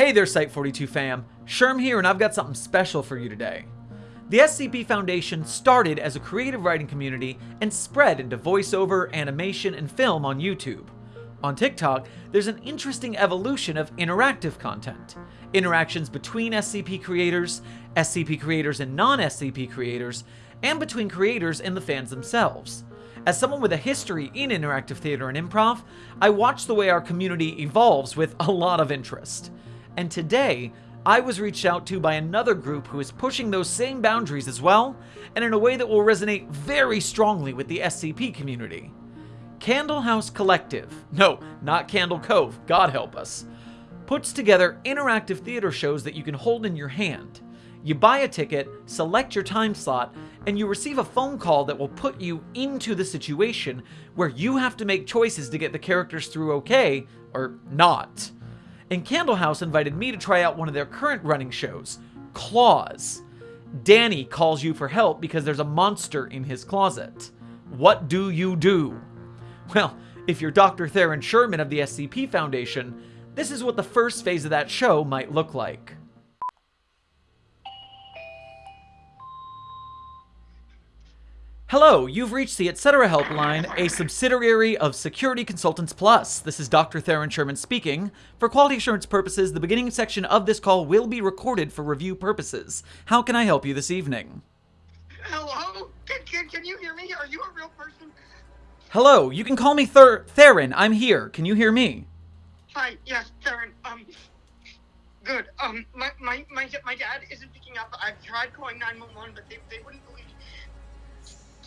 Hey there, Site42 fam. Sherm here, and I've got something special for you today. The SCP Foundation started as a creative writing community and spread into voiceover, animation, and film on YouTube. On TikTok, there's an interesting evolution of interactive content. Interactions between SCP creators, SCP creators and non-SCP creators, and between creators and the fans themselves. As someone with a history in interactive theater and improv, I watch the way our community evolves with a lot of interest. And today, I was reached out to by another group who is pushing those same boundaries as well, and in a way that will resonate very strongly with the SCP community. Candle House Collective, no, not Candle Cove, God help us, puts together interactive theater shows that you can hold in your hand. You buy a ticket, select your time slot, and you receive a phone call that will put you into the situation where you have to make choices to get the characters through okay, or not and Candlehouse invited me to try out one of their current running shows, Claws. Danny calls you for help because there's a monster in his closet. What do you do? Well, if you're Dr. Theron Sherman of the SCP Foundation, this is what the first phase of that show might look like. Hello, you've reached the Etc. Helpline, a subsidiary of Security Consultants Plus. This is Dr. Theron Sherman speaking. For quality assurance purposes, the beginning section of this call will be recorded for review purposes. How can I help you this evening? Hello? Can, can, can you hear me? Are you a real person? Hello, you can call me Ther Theron. I'm here. Can you hear me? Hi, yes, Theron. Um, good. Um, my, my, my, my dad isn't picking up. I've tried calling 911, but they, they wouldn't believe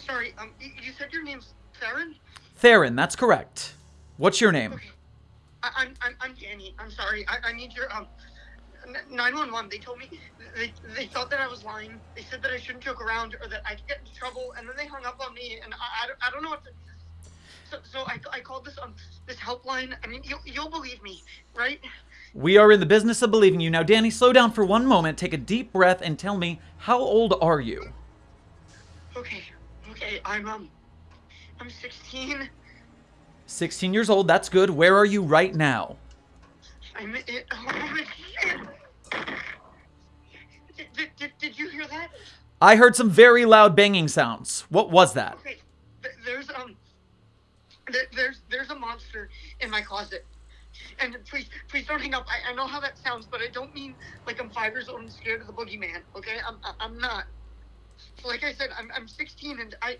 Sorry, um, you said your name's Theron? Theron, that's correct. What's your name? Okay. I, am I'm, I'm Danny. I'm sorry. I, I need your, um, 911. They told me, they, they thought that I was lying. They said that I shouldn't joke around or that I could get into trouble, and then they hung up on me, and I, I, don't, I don't know what to... So, so I, I called this um this helpline. I mean, you'll, you'll believe me, right? We are in the business of believing you. Now, Danny, slow down for one moment, take a deep breath, and tell me, how old are you? Okay, Okay, I'm um, I'm 16. 16 years old. That's good. Where are you right now? I'm in. Oh, did, did, did you hear that? I heard some very loud banging sounds. What was that? Okay, there's um, there's there's a monster in my closet. And please, please don't hang up. I, I know how that sounds, but I don't mean like I'm five years old and scared of the boogeyman. Okay, I'm I'm not like I said, I'm, I'm 16 and I,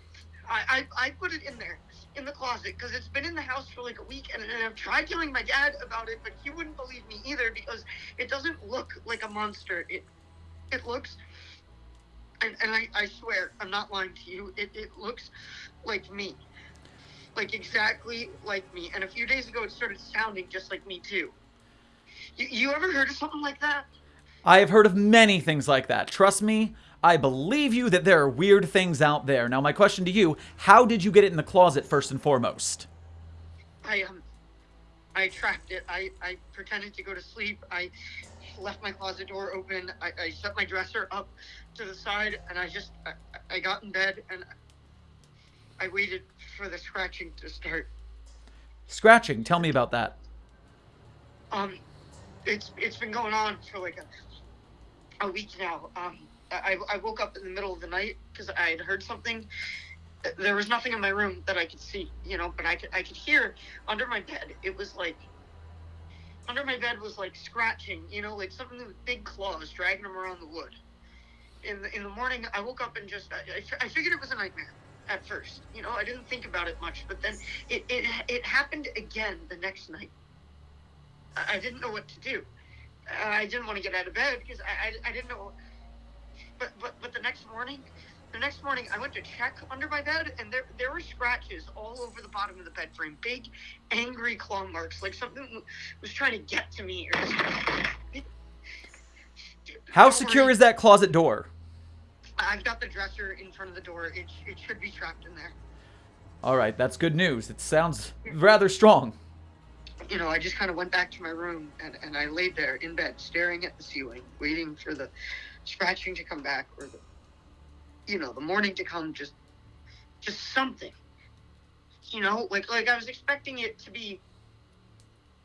I, I put it in there in the closet because it's been in the house for like a week and, and I've tried telling my dad about it, but he wouldn't believe me either because it doesn't look like a monster. It, it looks, and, and I, I swear, I'm not lying to you, it, it looks like me. Like exactly like me. And a few days ago, it started sounding just like me too. You, you ever heard of something like that? I have heard of many things like that. Trust me, I believe you that there are weird things out there. Now, my question to you, how did you get it in the closet first and foremost? I, um, I trapped it. I, I pretended to go to sleep. I left my closet door open. I, I set my dresser up to the side and I just, I, I got in bed and I waited for the scratching to start. Scratching? Tell me about that. Um, it's, it's been going on for like a, a week now. Um, I, I woke up in the middle of the night because I had heard something. There was nothing in my room that I could see, you know, but I could I could hear under my bed. It was like under my bed was like scratching, you know, like something with big claws dragging them around the wood. In the in the morning, I woke up and just I, I figured it was a nightmare at first. You know, I didn't think about it much, but then it it it happened again the next night. I, I didn't know what to do. I didn't want to get out of bed because I, I, I didn't know but, but but the next morning, the next morning I went to check under my bed and there there were scratches all over the bottom of the bed frame, big angry claw marks, like something was trying to get to me. Or How secure is that closet door? I've got the dresser in front of the door. It it should be trapped in there. All right, that's good news. It sounds rather strong. You know, I just kind of went back to my room and, and I laid there in bed, staring at the ceiling, waiting for the scratching to come back or the you know the morning to come just just something you know like like i was expecting it to be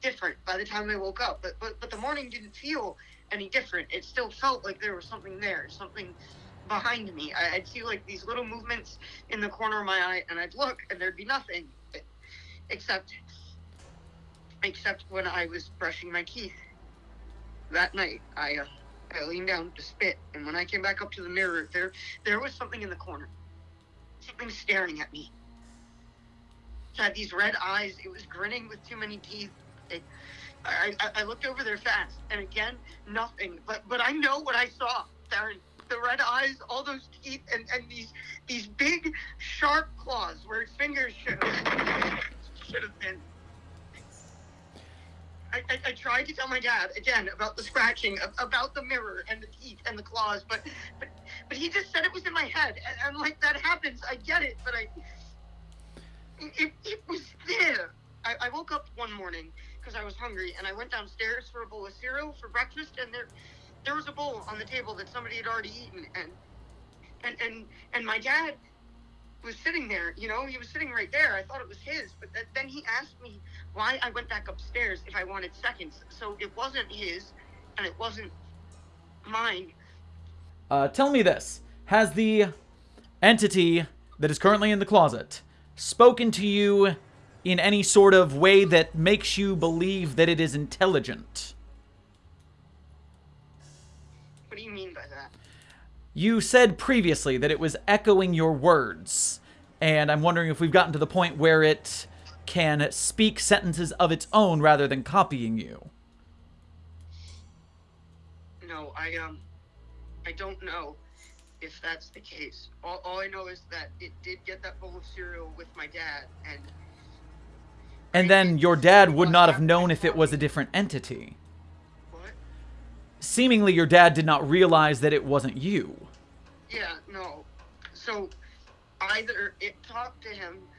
different by the time I woke up. But but but the morning didn't feel any different. It still felt like there was something there, something behind me. I, would see like these little movements in the corner of my eye, and I'd look, and there'd be nothing, except except when I was brushing my teeth that night. I uh, I leaned down to spit, and when I came back up to the mirror, there there was something in the corner, something staring at me. It had these red eyes. It was grinning with too many teeth. It, I, I, I looked over there fast, and again, nothing. But but I know what I saw, Darren. The red eyes, all those teeth, and, and these these big sharp claws where fingers should have, should have been. I, I, I, tried to tell my dad again about the scratching, about the mirror and the teeth and the claws, but but but he just said it was in my head, and I'm like, that happens. I get it, but I it, it was there. I, I woke up one morning because I was hungry, and I went downstairs for a bowl of cereal for breakfast, and there there was a bowl on the table that somebody had already eaten, and and and and my dad was sitting there. You know, he was sitting right there. I thought it was his, but th- then he asked me why I went back upstairs if I wanted seconds. So it wasn't his, and it wasn't mine. Uh, tell me this: Has the entity that is currently in the closet spoken to you in any sort of way that makes you believe that it is intelligent? You said previously that it was echoing your words, and I'm wondering if we've gotten to the point where it can speak sentences of its own rather than copying you. No, I um I don't know if that's the case. All, all I know is that it did get that bowl of cereal with my dad, and and then your dad would not have known if it was a different entity. What? Seemingly, your dad did not realize that it wasn't you. Yeah, no. So either it talked to him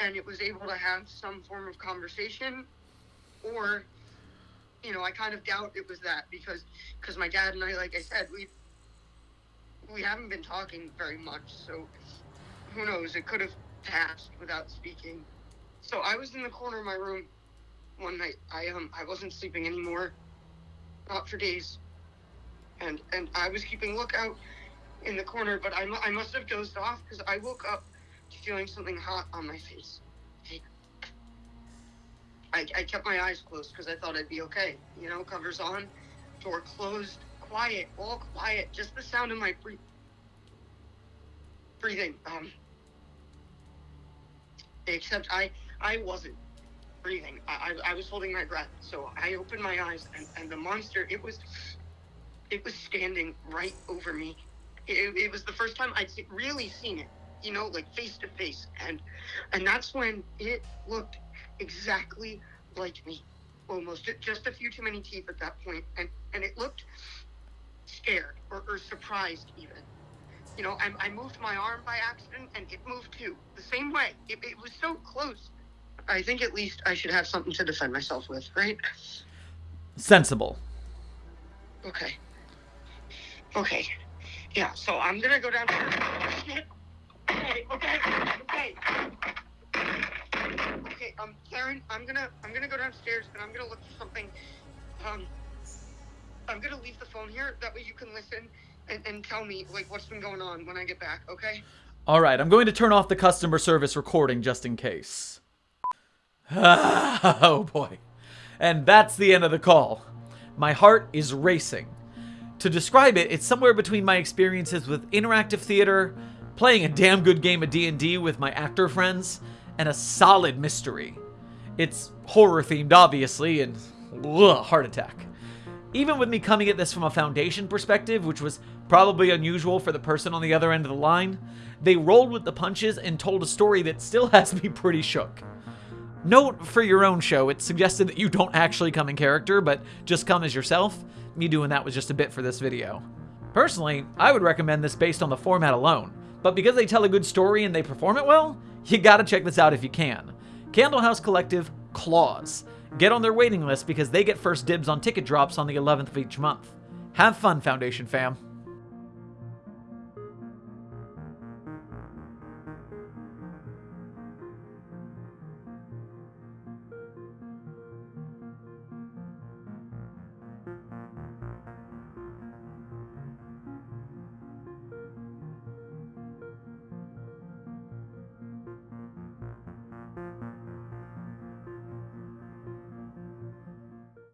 and it was able to have some form of conversation, or you know, I kind of doubt it was that because because my dad and I, like I said, we we haven't been talking very much, so who knows? It could have passed without speaking. So I was in the corner of my room one night. I um I wasn't sleeping anymore, not for days, and and I was keeping lookout in the corner, but I, I must have dozed off because I woke up feeling something hot on my face. I, I kept my eyes closed because I thought I'd be okay. You know, covers on, door closed, quiet, all quiet, just the sound of my breathing. Breathing. Um, except I, I wasn't breathing. I, I, I was holding my breath. So I opened my eyes, and, and the monster, it was, it was standing right over me. It, it was the first time I'd really seen it, you know, like face to face, and, and that's when it looked exactly like me almost just a few too many teeth at that point and and it looked scared or, or surprised even. You know, I, I, moved my arm by accident and it moved too, the same way. It, it was so close. I think at least I should have something to defend myself with, right? Sensible. Okay. Okay. Yeah, so I'm gonna go downstairs. Okay, okay, okay. Okay, um, Karen, I'm gonna I'm gonna go downstairs and I'm gonna look for something. Um, I'm gonna leave the phone here. That way you can listen and, and tell me like what's been going on when I get back. Okay. All right. I'm going to turn off the customer service recording just in case. oh boy. And that's the end of the call. My heart is racing. To describe it, it's somewhere between my experiences with interactive theater, playing a damn good game of D&D with my actor friends, and a solid mystery. It's horror themed, obviously, and ugh, heart attack. Even with me coming at this from a Foundation perspective, which was probably unusual for the person on the other end of the line, they rolled with the punches and told a story that still has me pretty shook. Note for your own show, it suggested that you don't actually come in character, but just come as yourself. Me doing that was just a bit for this video. Personally, I would recommend this based on the format alone, but because they tell a good story and they perform it well, you gotta check this out if you can. Candlehouse Collective, Claws. Get on their waiting list because they get first dibs on ticket drops on the 11th of each month. Have fun, Foundation fam.